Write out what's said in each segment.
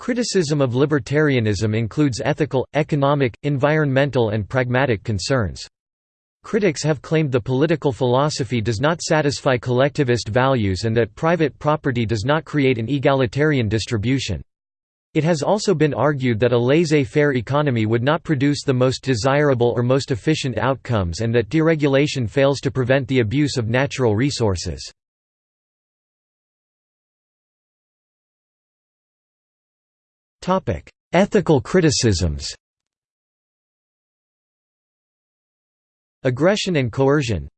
Criticism of libertarianism includes ethical, economic, environmental and pragmatic concerns. Critics have claimed the political philosophy does not satisfy collectivist values and that private property does not create an egalitarian distribution. It has also been argued that a laissez-faire economy would not produce the most desirable or most efficient outcomes and that deregulation fails to prevent the abuse of natural resources. Ethical criticisms. Aggression and coercion.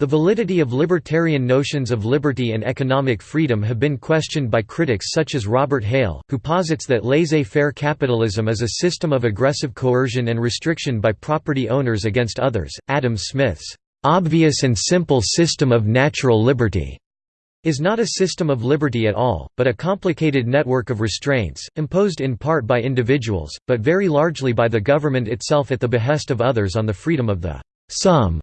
The validity of libertarian notions of liberty and economic freedom have been questioned by critics such as Robert Hale, who posits that laissez-faire capitalism is a system of aggressive coercion and restriction by property owners against others. Adam Smith's obvious and simple system of natural liberty is not a system of liberty at all, but a complicated network of restraints, imposed in part by individuals, but very largely by the government itself at the behest of others on the freedom of the some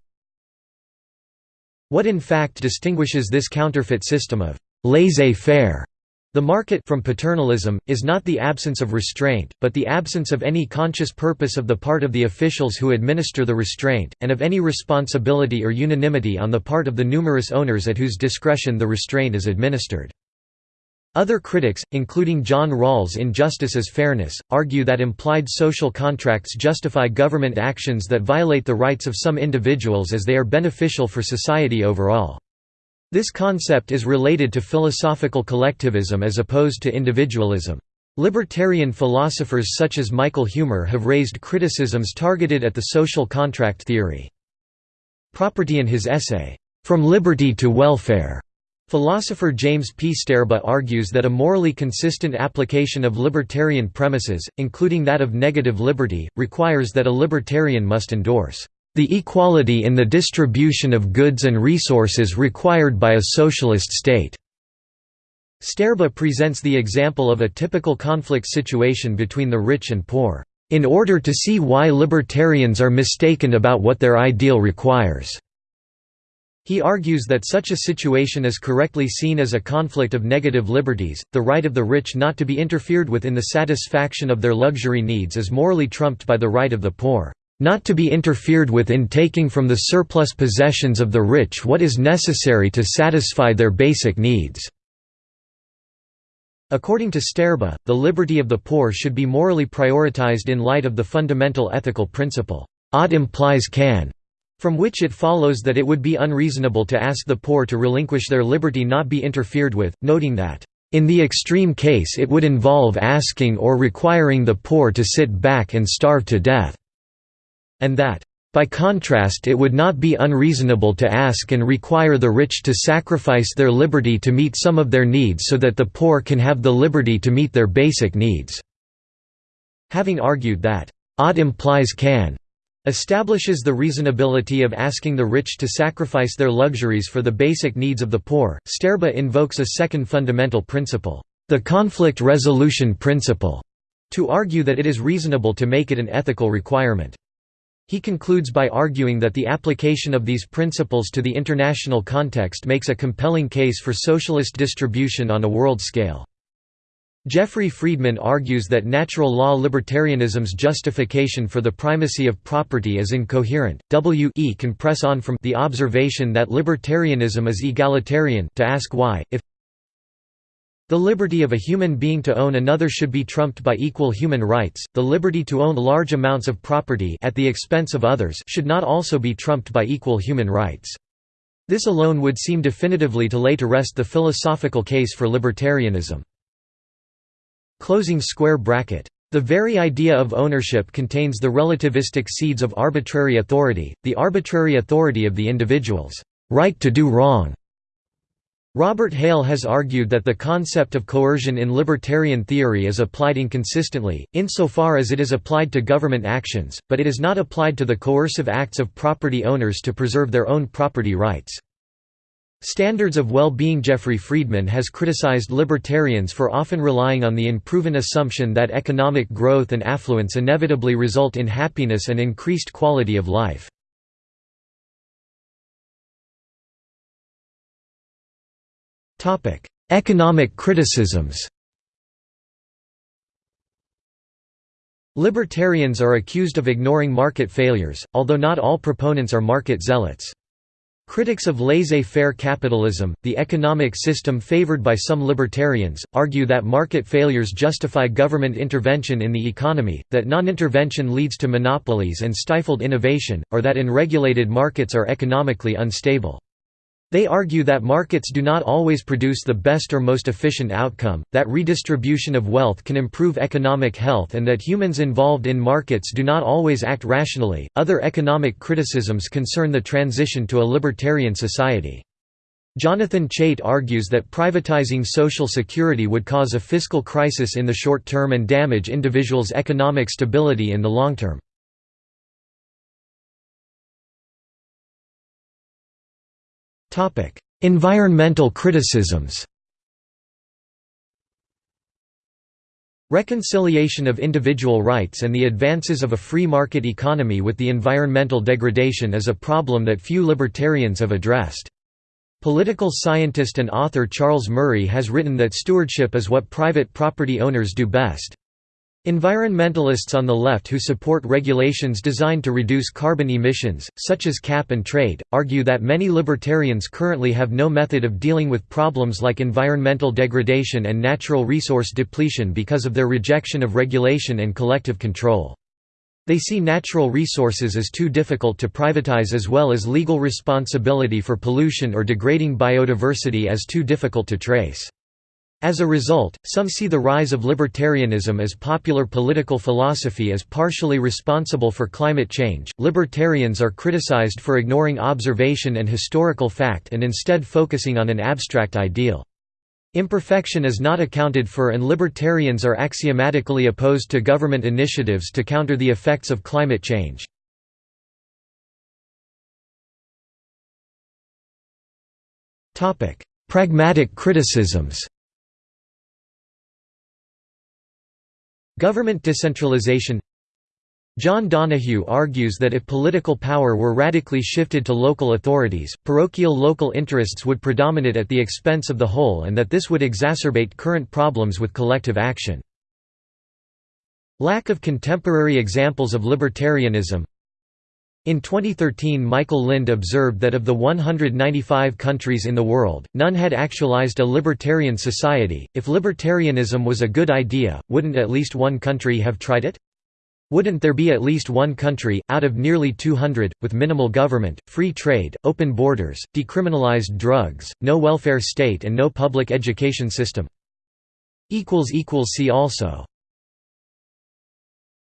what in fact distinguishes this counterfeit system of laissez-faire the market from paternalism, is not the absence of restraint, but the absence of any conscious purpose of the part of the officials who administer the restraint, and of any responsibility or unanimity on the part of the numerous owners at whose discretion the restraint is administered. Other critics, including John Rawls in Justice as Fairness, argue that implied social contracts justify government actions that violate the rights of some individuals as they are beneficial for society overall. This concept is related to philosophical collectivism as opposed to individualism. Libertarian philosophers such as Michael Huemer have raised criticisms targeted at the social contract theory. Property in his essay, From Liberty to Welfare, Philosopher James P. Sterba argues that a morally consistent application of libertarian premises, including that of negative liberty, requires that a libertarian must endorse the equality in the distribution of goods and resources required by a socialist state. Sterba presents the example of a typical conflict situation between the rich and poor, in order to see why libertarians are mistaken about what their ideal requires. He argues that such a situation is correctly seen as a conflict of negative liberties, the right of the rich not to be interfered with in the satisfaction of their luxury needs is morally trumped by the right of the poor, not to be interfered with in taking from the surplus possessions of the rich what is necessary to satisfy their basic needs." According to Sterba, the liberty of the poor should be morally prioritized in light of the fundamental ethical principle, "'ought implies can' From which it follows that it would be unreasonable to ask the poor to relinquish their liberty not be interfered with, noting that, "...in the extreme case it would involve asking or requiring the poor to sit back and starve to death," and that, by contrast it would not be unreasonable to ask and require the rich to sacrifice their liberty to meet some of their needs so that the poor can have the liberty to meet their basic needs." Having argued that, "...ought implies can," establishes the reasonability of asking the rich to sacrifice their luxuries for the basic needs of the poor. Sterba invokes a second fundamental principle, the conflict resolution principle, to argue that it is reasonable to make it an ethical requirement. He concludes by arguing that the application of these principles to the international context makes a compelling case for socialist distribution on a world scale. Jeffrey Friedman argues that natural law libertarianism's justification for the primacy of property is incoherent. W e can press on from the observation that libertarianism is egalitarian to ask why, if the liberty of a human being to own another should be trumped by equal human rights, the liberty to own large amounts of property at the expense of others should not also be trumped by equal human rights. This alone would seem definitively to lay to rest the philosophical case for libertarianism. Closing square bracket. The very idea of ownership contains the relativistic seeds of arbitrary authority, the arbitrary authority of the individual's right to do wrong. Robert Hale has argued that the concept of coercion in libertarian theory is applied inconsistently, insofar as it is applied to government actions, but it is not applied to the coercive acts of property owners to preserve their own property rights. Standards of well-being Jeffrey Friedman has criticized libertarians for often relying on the unproven assumption that economic growth and affluence inevitably result in happiness and increased quality of life. Economic criticisms Libertarians are accused of ignoring market failures, although not all proponents are market zealots. Critics of laissez-faire capitalism, the economic system favored by some libertarians, argue that market failures justify government intervention in the economy, that non-intervention leads to monopolies and stifled innovation, or that unregulated markets are economically unstable. They argue that markets do not always produce the best or most efficient outcome, that redistribution of wealth can improve economic health, and that humans involved in markets do not always act rationally. Other economic criticisms concern the transition to a libertarian society. Jonathan Chait argues that privatizing Social Security would cause a fiscal crisis in the short term and damage individuals' economic stability in the long term. Environmental criticisms Reconciliation of individual rights and the advances of a free market economy with the environmental degradation is a problem that few libertarians have addressed. Political scientist and author Charles Murray has written that stewardship is what private property owners do best. Environmentalists on the left who support regulations designed to reduce carbon emissions, such as cap and trade, argue that many libertarians currently have no method of dealing with problems like environmental degradation and natural resource depletion because of their rejection of regulation and collective control. They see natural resources as too difficult to privatize as well as legal responsibility for pollution or degrading biodiversity as too difficult to trace. As a result, some see the rise of libertarianism as popular political philosophy as partially responsible for climate change. Libertarians are criticized for ignoring observation and historical fact and instead focusing on an abstract ideal. Imperfection is not accounted for and libertarians are axiomatically opposed to government initiatives to counter the effects of climate change. Pragmatic criticisms Government decentralization John Donahue argues that if political power were radically shifted to local authorities, parochial local interests would predominate at the expense of the whole and that this would exacerbate current problems with collective action. Lack of contemporary examples of libertarianism in 2013 Michael Lind observed that of the 195 countries in the world, none had actualized a libertarian society. If libertarianism was a good idea, wouldn't at least one country have tried it? Wouldn't there be at least one country, out of nearly 200, with minimal government, free trade, open borders, decriminalized drugs, no welfare state and no public education system? See also